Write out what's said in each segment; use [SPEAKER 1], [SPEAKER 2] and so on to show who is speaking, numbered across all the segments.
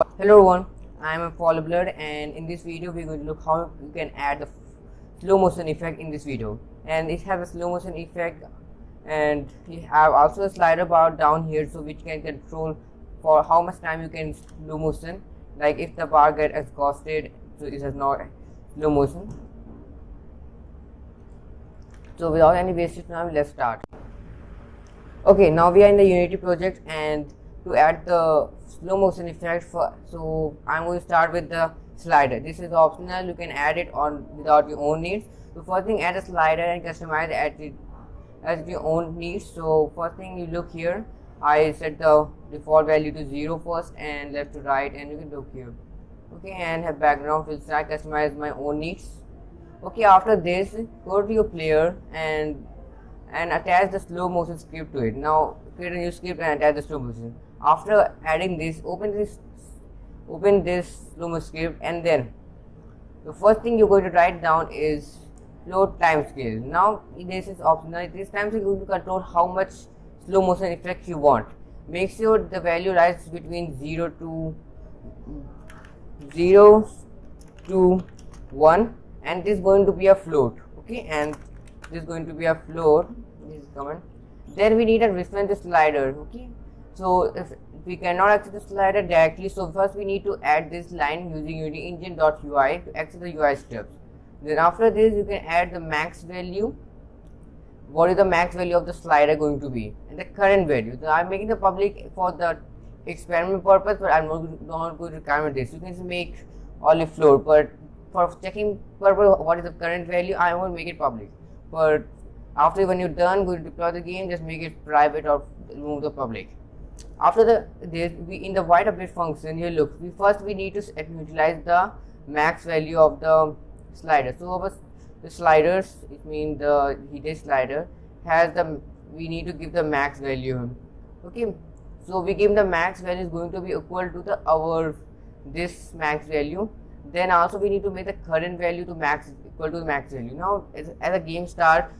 [SPEAKER 1] Hello everyone, I am Paul Blood and in this video we to look how you can add the slow motion effect in this video. And it has a slow motion effect and you have also a slider bar down here so which can control for how much time you can slow motion. Like if the bar get exhausted so it has not slow motion. So without any wasted time let's start. Okay now we are in the unity project and to add the slow motion effect for so i'm going to start with the slider. This is optional. You can add it on without your own needs. So first thing add a slider and customize it as your own needs. So first thing you look here. I set the default value to zero first and left to right and you can look here. Okay and have background fill start customize my own needs. Okay after this go to your player and and attach the slow motion script to it. Now create a new script and attach the slow motion after adding this open this open this slow motion script and then the first thing you're going to write down is float time scale. Now this is optional. This time scale to control how much slow motion effect you want. Make sure the value lies between 0 to 0 to 1 and this is going to be a float okay? And this is going to be a float. This is command then we need a reference slider okay so if we cannot access the slider directly so first we need to add this line using unity engine.ui to access the ui steps then after this you can add the max value. What is the max value of the slider going to be? And the current value. So i'm making the public for the experiment purpose but i'm not, going to comment this. You can make only floor but for checking purpose what is the current value i won't make it public. But after when you're done going to deploy the game just make it private or remove the public after the this we in the void update function here look we first we need to utilize the max value of the slider. So our the sliders it means the heated slider has the we need to give the max value. Okay? So we give the max value is going to be equal to the our this max value. Then also we need to make the current value to max equal to the max value. Now as, as a game start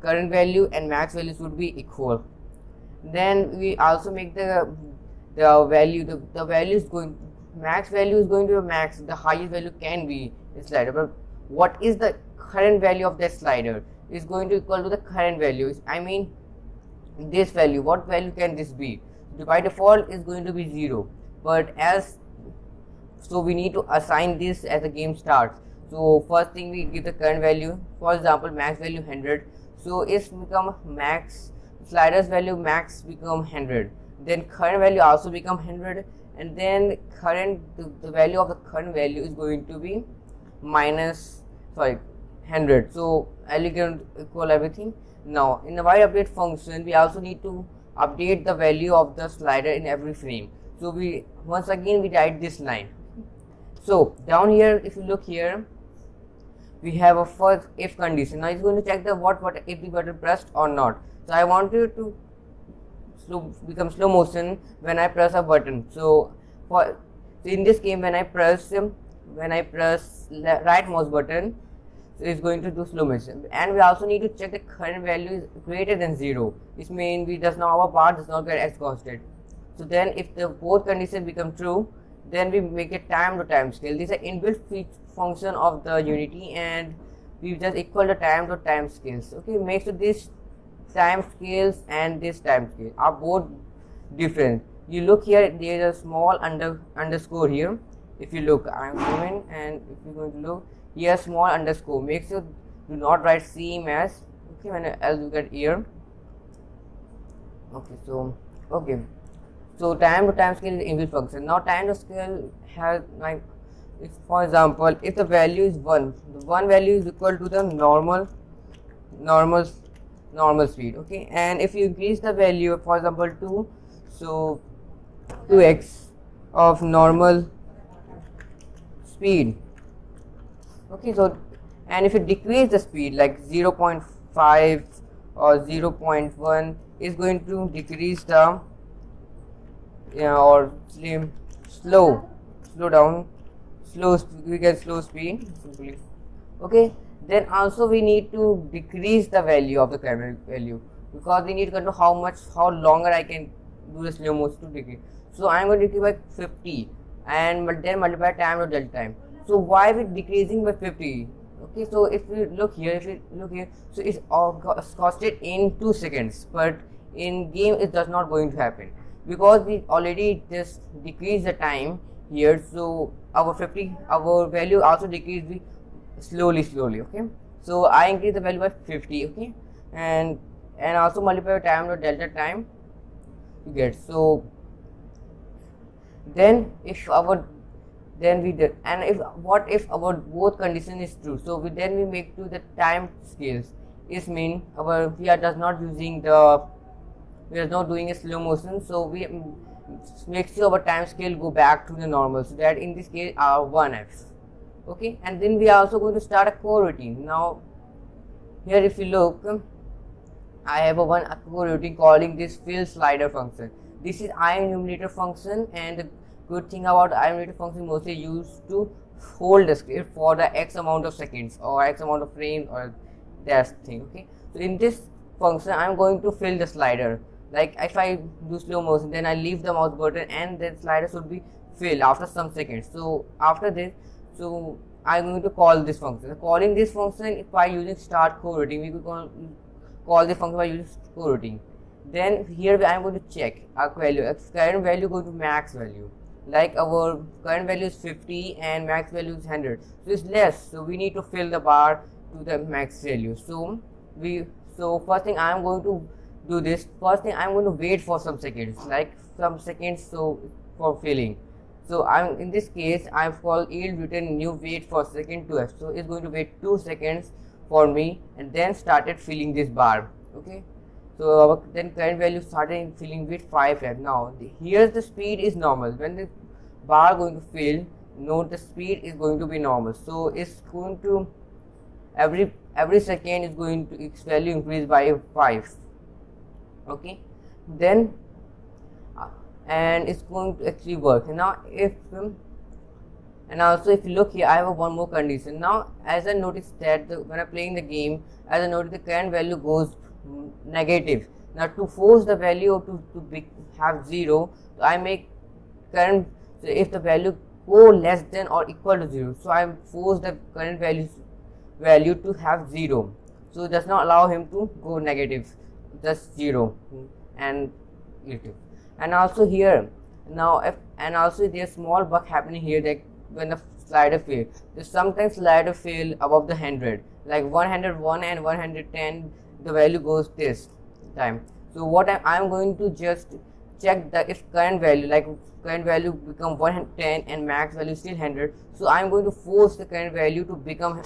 [SPEAKER 1] current value and max value should be equal then we also make the the value the, the value is going max value is going to be max the highest value can be the slider. But what is the current value of that slider? Is going to equal to the current value. I mean this value what value can this be? By default is going to be zero. But as so we need to assign this as the game starts. So first thing we give the current value. For example max value 100 so it's become max sliders value max become 100 then current value also become 100 and then current the, the value of the current value is going to be minus sorry 100 so elegant equal everything. Now in the void update function we also need to update the value of the slider in every frame. So we once again we write this line. So down here if you look here we have a first if condition. Now it's going to check the what what if the button pressed or not so I want you to slow, become slow motion when I press a button. So for so in this game when I press when I press right mouse button so it's going to do slow motion. And we also need to check the current value is greater than zero which means we does not our part does not get exhausted. So then if the both conditions become true then we make a time to time scale. This is an inbuilt function of the unity and we just equal the time to time scales. Okay make sure this time scales and this time scale are both different. You look here there is a small under underscore here. If you look i'm going and if you're going to look here small underscore make sure do not write same as okay when else you get here. Okay so okay. So time to time scale is inbuilt function. Now time to scale has like if for example if the value is 1 the one value is equal to the normal normal normal speed okay? And if you increase the value for example 2 so 2x of normal speed okay? So and if you decrease the speed like 0.5 or 0.1 is going to decrease the yeah, or slim slow slow down slow we get slow speed simply okay then also we need to decrease the value of the camera value because we need to know how much how longer I can do the slow motion to decrease. So I'm going to decrease by 50 and then multiply time or delta time. So why we decreasing by 50 okay so if we look here if we look here so it's all costed in two seconds but in game it does not going to happen because we already just decrease the time here. So our 50 our value also decrease slowly slowly okay? So i increase the value by 50 okay? And and also multiply time or delta time you get. So then if our then we did and if what if our both condition is true? So we then we make to the time scales. Is mean our we are does not using the we are not doing a slow motion. So we make sure our time scale go back to the normal. So that in this case uh, our 1f okay? And then we are also going to start a coroutine now here if you look I have a one coroutine calling this fill slider function. This is IEnumerator function and the good thing about IEnumerator function mostly used to hold the script for the x amount of seconds or x amount of frames or that thing okay? So in this function I'm going to fill the slider. Like if I do slow motion then I leave the mouse button and then slider should be filled after some seconds. So after this so I'm going to call this function. Calling this function by using start coroutine we could call, call the function by using coroutine then here I am going to check our value. Current value go to max value. Like our current value is 50 and max value is 100 so it's less. So we need to fill the bar to the max value. So we so first thing I am going to do this. First thing I'm going to wait for some seconds. Like some seconds so for filling so I'm in this case I've called yield return new wait for second to f so it's going to wait two seconds for me and then started filling this bar okay? So our then current value started filling with 5f now the, here's the speed is normal. When the bar going to fill note the speed is going to be normal. So it's going to every every second is going to its value increase by 5 okay? Then and it's going to actually work. Now if and also if you look here I have one more condition. Now as I noticed that the, when I'm playing the game as I noticed the current value goes negative. Now to force the value to, to be, have 0 so I make current so if the value go less than or equal to 0 so I force the current value value to have 0 so does not allow him to go negative just 0 and little and also here now if and also there's small bug happening here that when the slider fail. There's sometimes slider fail above the 100 like 101 and 110 the value goes this time. So what I, i'm going to just check the if current value like current value become 110 and max value still 100 so i'm going to force the current value to become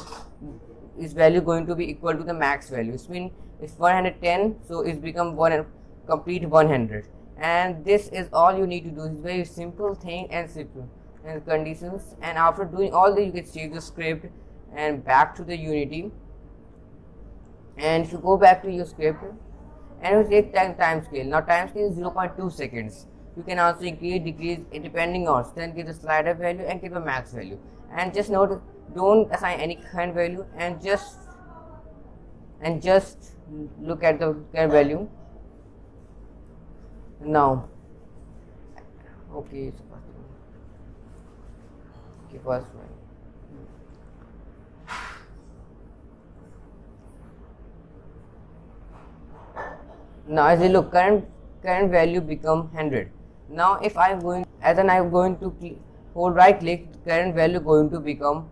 [SPEAKER 1] is value going to be equal to the max value. It means it's 110 so it's become one complete 100 and this is all you need to do. It's very simple thing and simple. And conditions. And after doing all this you can save the script and back to the unity. And if you go back to your script and you take time, time scale. Now time scale is 0.2 seconds. You can also increase decrease eh, depending on. Then give the slider value and give a max value. And just note don't assign any kind value and just and just look at the value now okay okay first one. Now as you look current current value become 100 now if i am going as an i am going to hold right click current value going to become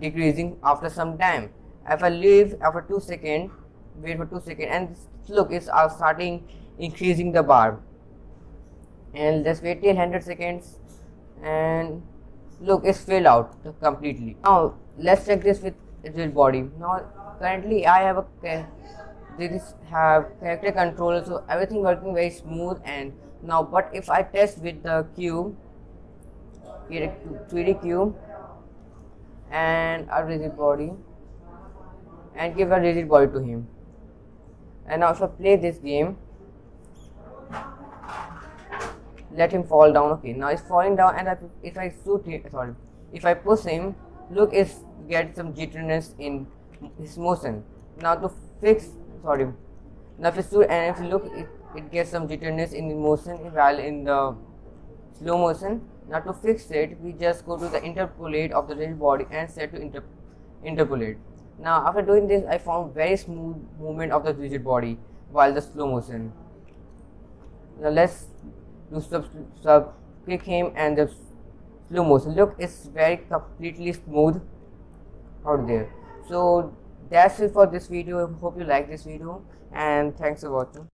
[SPEAKER 1] decreasing after some time. If i leave after 2 seconds wait for 2 seconds and look it's uh, starting increasing the bar and let's wait till 100 seconds and look it's filled out completely. Now let's check this with real body. Now currently i have a this have character controller so everything working very smooth and now but if I test with the cube 3D cube and a rigid body and give a rigid body to him. And I play this game let him fall down okay. Now he's falling down and if I shoot him sorry if I push him look is get some jitteriness in his motion. Now to fix sorry now if you and if you look it, it gets some jitteriness in motion while in the slow motion. Now to fix it we just go to the interpolate of the rigid body and set to inter interpolate. Now after doing this I found very smooth movement of the rigid body while the slow motion. Now let's you sub, sub kick him and the slow motion. Look is very completely smooth out there. So that's it for this video. Hope you like this video and thanks for watching.